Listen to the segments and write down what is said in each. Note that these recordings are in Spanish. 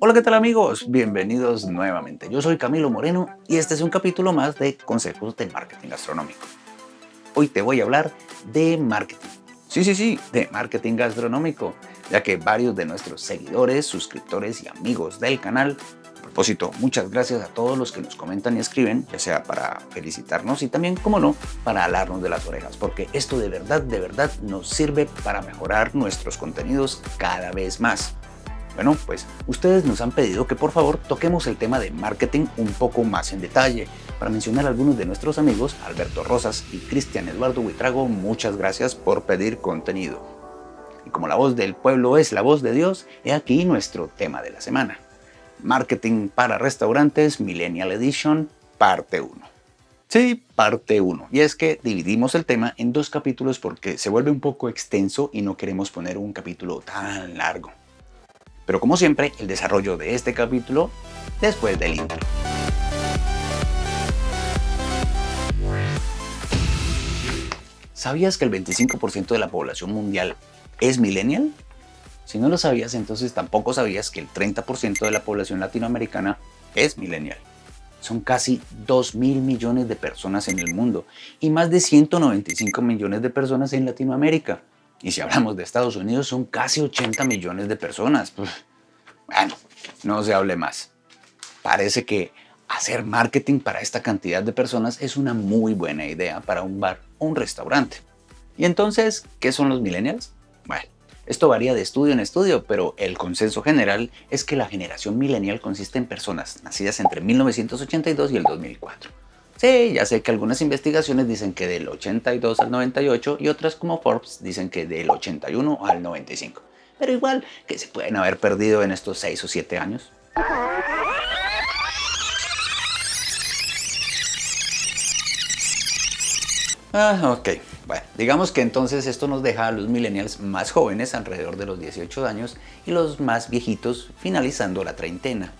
Hola, ¿qué tal amigos? Bienvenidos nuevamente. Yo soy Camilo Moreno y este es un capítulo más de Consejos de Marketing Gastronómico. Hoy te voy a hablar de marketing. Sí, sí, sí, de marketing gastronómico, ya que varios de nuestros seguidores, suscriptores y amigos del canal a propósito, muchas gracias a todos los que nos comentan y escriben, ya sea para felicitarnos y también, como no, para alarnos de las orejas, porque esto de verdad, de verdad nos sirve para mejorar nuestros contenidos cada vez más. Bueno, pues ustedes nos han pedido que por favor toquemos el tema de marketing un poco más en detalle. Para mencionar algunos de nuestros amigos, Alberto Rosas y Cristian Eduardo Huitrago, muchas gracias por pedir contenido. Y como la voz del pueblo es la voz de Dios, he aquí nuestro tema de la semana. Marketing para restaurantes Millennial Edition, parte 1. Sí, parte 1. Y es que dividimos el tema en dos capítulos porque se vuelve un poco extenso y no queremos poner un capítulo tan largo. Pero como siempre, el desarrollo de este capítulo después del intro. ¿Sabías que el 25% de la población mundial es millennial? Si no lo sabías, entonces tampoco sabías que el 30% de la población latinoamericana es millennial. Son casi 2 mil millones de personas en el mundo y más de 195 millones de personas en Latinoamérica. Y si hablamos de Estados Unidos, son casi 80 millones de personas. Bueno, no se hable más. Parece que hacer marketing para esta cantidad de personas es una muy buena idea para un bar o un restaurante. ¿Y entonces qué son los millennials? Bueno, esto varía de estudio en estudio, pero el consenso general es que la generación millennial consiste en personas nacidas entre 1982 y el 2004 Sí, ya sé que algunas investigaciones dicen que del 82 al 98 y otras como Forbes dicen que del 81 al 95. Pero igual que se pueden haber perdido en estos 6 o 7 años. Ah, ok. Bueno, digamos que entonces esto nos deja a los millennials más jóvenes, alrededor de los 18 años, y los más viejitos finalizando la treintena.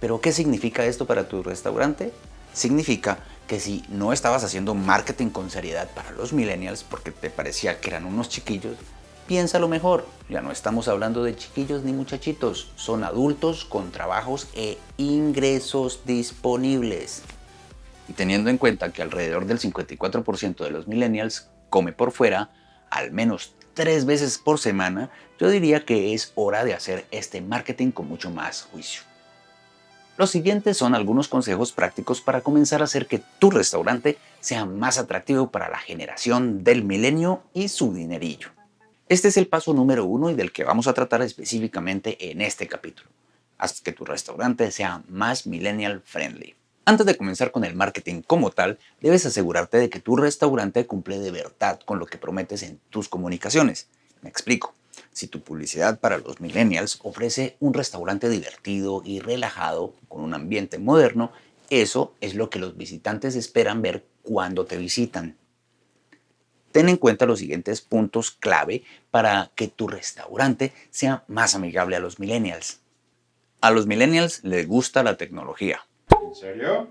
¿Pero qué significa esto para tu restaurante? Significa que si no estabas haciendo marketing con seriedad para los millennials porque te parecía que eran unos chiquillos, piénsalo mejor. Ya no estamos hablando de chiquillos ni muchachitos, son adultos con trabajos e ingresos disponibles. Y teniendo en cuenta que alrededor del 54% de los millennials come por fuera, al menos tres veces por semana, yo diría que es hora de hacer este marketing con mucho más juicio. Los siguientes son algunos consejos prácticos para comenzar a hacer que tu restaurante sea más atractivo para la generación del milenio y su dinerillo. Este es el paso número uno y del que vamos a tratar específicamente en este capítulo. Haz que tu restaurante sea más millennial friendly. Antes de comenzar con el marketing como tal, debes asegurarte de que tu restaurante cumple de verdad con lo que prometes en tus comunicaciones. Me explico. Si tu publicidad para los millennials ofrece un restaurante divertido y relajado con un ambiente moderno, eso es lo que los visitantes esperan ver cuando te visitan. Ten en cuenta los siguientes puntos clave para que tu restaurante sea más amigable a los millennials. A los millennials les gusta la tecnología. ¿En serio?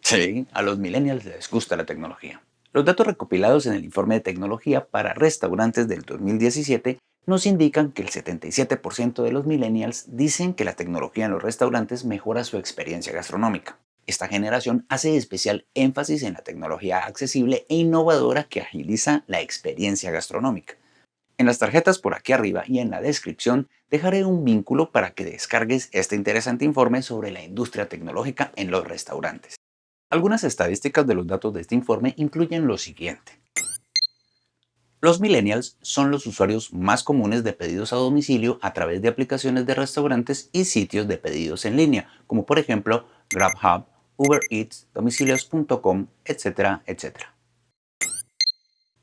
Sí, a los millennials les gusta la tecnología. Los datos recopilados en el informe de tecnología para restaurantes del 2017 nos indican que el 77% de los millennials dicen que la tecnología en los restaurantes mejora su experiencia gastronómica. Esta generación hace especial énfasis en la tecnología accesible e innovadora que agiliza la experiencia gastronómica. En las tarjetas por aquí arriba y en la descripción dejaré un vínculo para que descargues este interesante informe sobre la industria tecnológica en los restaurantes. Algunas estadísticas de los datos de este informe incluyen lo siguiente. Los millennials son los usuarios más comunes de pedidos a domicilio a través de aplicaciones de restaurantes y sitios de pedidos en línea, como por ejemplo GrabHub, Uber Eats, domicilios.com, etcétera, etcétera.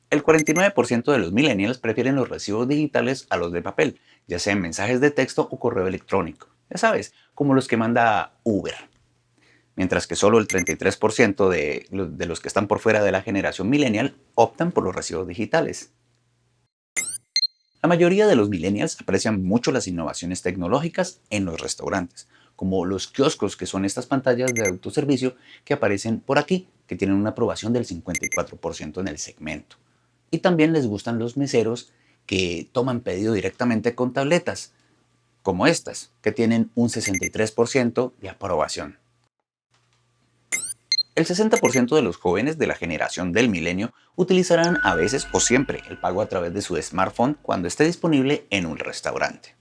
El 49% de los millennials prefieren los recibos digitales a los de papel, ya sean mensajes de texto o correo electrónico. Ya sabes, como los que manda Uber. Mientras que solo el 33% de, de los que están por fuera de la generación millennial optan por los recibos digitales. La mayoría de los millennials aprecian mucho las innovaciones tecnológicas en los restaurantes, como los kioscos que son estas pantallas de autoservicio que aparecen por aquí, que tienen una aprobación del 54% en el segmento. Y también les gustan los meseros que toman pedido directamente con tabletas. como estas, que tienen un 63% de aprobación. El 60% de los jóvenes de la generación del milenio utilizarán a veces o siempre el pago a través de su smartphone cuando esté disponible en un restaurante.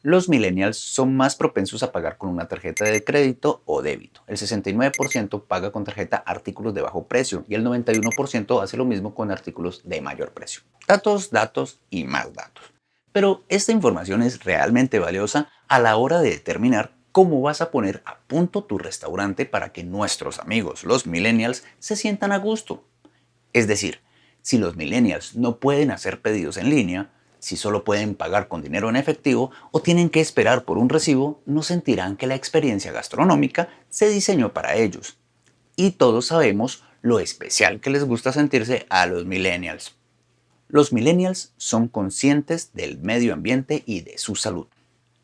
Los millennials son más propensos a pagar con una tarjeta de crédito o débito. El 69% paga con tarjeta artículos de bajo precio y el 91% hace lo mismo con artículos de mayor precio. Datos, datos y más datos. Pero esta información es realmente valiosa a la hora de determinar cómo vas a poner a punto tu restaurante para que nuestros amigos, los millennials, se sientan a gusto. Es decir, si los millennials no pueden hacer pedidos en línea, si solo pueden pagar con dinero en efectivo o tienen que esperar por un recibo, no sentirán que la experiencia gastronómica se diseñó para ellos. Y todos sabemos lo especial que les gusta sentirse a los millennials. Los millennials son conscientes del medio ambiente y de su salud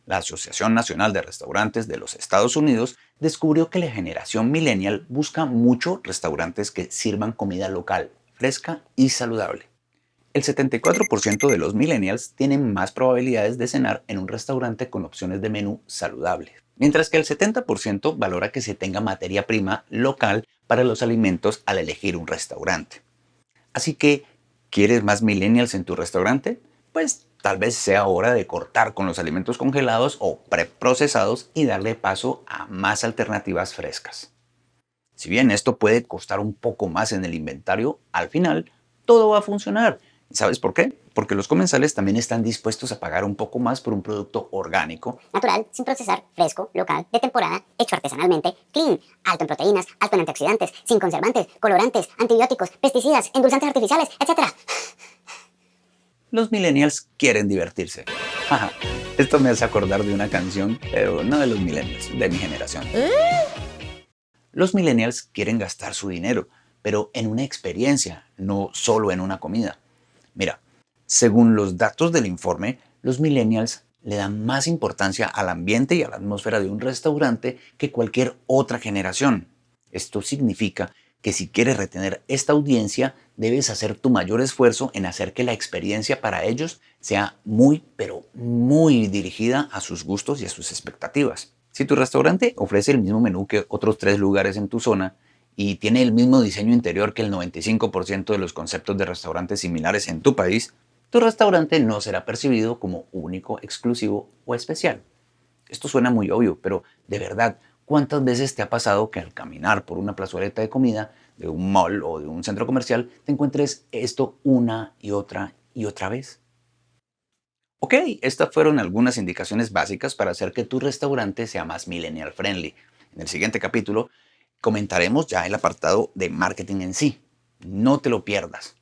la Asociación Nacional de Restaurantes de los Estados Unidos descubrió que la generación millennial busca mucho restaurantes que sirvan comida local, fresca y saludable. El 74% de los millennials tienen más probabilidades de cenar en un restaurante con opciones de menú saludable, mientras que el 70% valora que se tenga materia prima local para los alimentos al elegir un restaurante. Así que, ¿quieres más millennials en tu restaurante? Pues tal vez sea hora de cortar con los alimentos congelados o preprocesados y darle paso a más alternativas frescas. Si bien esto puede costar un poco más en el inventario, al final todo va a funcionar. ¿Sabes por qué? Porque los comensales también están dispuestos a pagar un poco más por un producto orgánico, natural, sin procesar, fresco, local, de temporada, hecho artesanalmente, clean, alto en proteínas, alto en antioxidantes, sin conservantes, colorantes, antibióticos, pesticidas, endulzantes artificiales, etc los millennials quieren divertirse. esto me hace acordar de una canción, pero no de los millennials, de mi generación. Los millennials quieren gastar su dinero, pero en una experiencia, no solo en una comida. Mira, según los datos del informe, los millennials le dan más importancia al ambiente y a la atmósfera de un restaurante que cualquier otra generación. Esto significa que si quieres retener esta audiencia, debes hacer tu mayor esfuerzo en hacer que la experiencia para ellos sea muy, pero muy dirigida a sus gustos y a sus expectativas. Si tu restaurante ofrece el mismo menú que otros tres lugares en tu zona y tiene el mismo diseño interior que el 95% de los conceptos de restaurantes similares en tu país, tu restaurante no será percibido como único, exclusivo o especial. Esto suena muy obvio, pero de verdad, ¿Cuántas veces te ha pasado que al caminar por una plazoleta de comida, de un mall o de un centro comercial, te encuentres esto una y otra y otra vez? Ok, estas fueron algunas indicaciones básicas para hacer que tu restaurante sea más millennial friendly. En el siguiente capítulo comentaremos ya el apartado de marketing en sí. No te lo pierdas.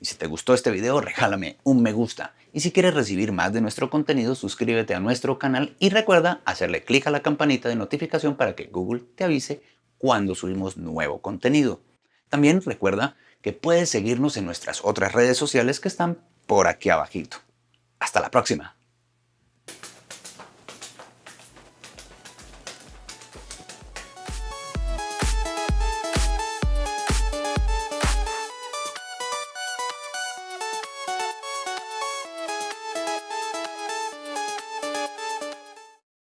Y si te gustó este video, regálame un me gusta. Y si quieres recibir más de nuestro contenido, suscríbete a nuestro canal y recuerda hacerle clic a la campanita de notificación para que Google te avise cuando subimos nuevo contenido. También recuerda que puedes seguirnos en nuestras otras redes sociales que están por aquí abajito. Hasta la próxima.